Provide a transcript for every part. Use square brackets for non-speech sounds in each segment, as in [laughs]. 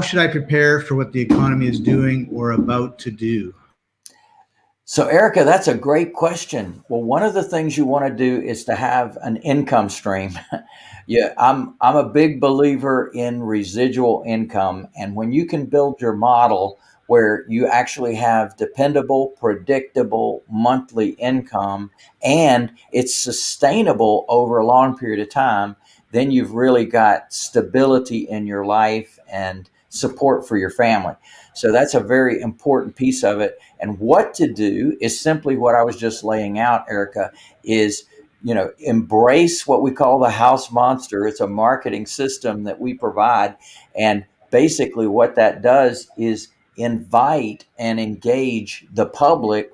should I prepare for what the economy is doing or about to do? So, Erica, that's a great question. Well, one of the things you want to do is to have an income stream. [laughs] yeah, I'm I'm a big believer in residual income, and when you can build your model where you actually have dependable, predictable monthly income and it's sustainable over a long period of time, then you've really got stability in your life and support for your family. So that's a very important piece of it. And what to do is simply what I was just laying out, Erica, is you know embrace what we call the house monster. It's a marketing system that we provide, and basically what that does is invite and engage the public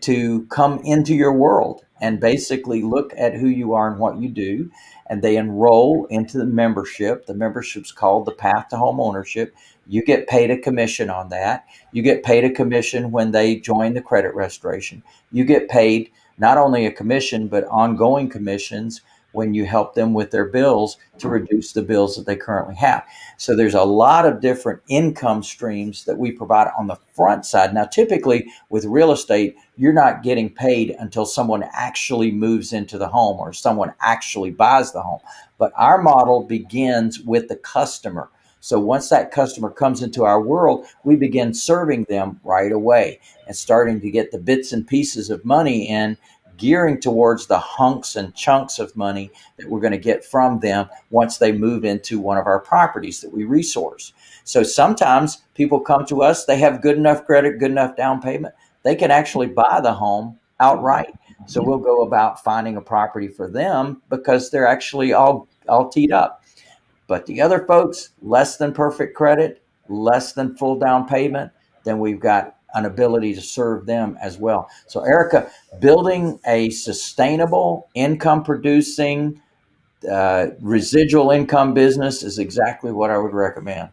to come into your world and basically look at who you are and what you do and they enroll into the membership. The membership's called the Path to Home Ownership. You get paid a commission on that. You get paid a commission when they join the credit restoration. You get paid not only a commission, but ongoing commissions when you help them with their bills to mm-hmm. reduce the bills that they currently have. So there's a lot of different income streams that we provide on the front side. Now, typically with real estate, you're not getting paid until someone actually moves into the home or someone actually buys the home. But our model begins with the customer. So once that customer comes into our world, we begin serving them right away and starting to get the bits and pieces of money in gearing towards the hunks and chunks of money that we're going to get from them once they move into one of our properties that we resource. So sometimes people come to us, they have good enough credit, good enough down payment, they can actually buy the home outright. So we'll go about finding a property for them because they're actually all all teed up. But the other folks, less than perfect credit, less than full down payment, then we've got an ability to serve them as well. So, Erica, building a sustainable income producing uh, residual income business is exactly what I would recommend.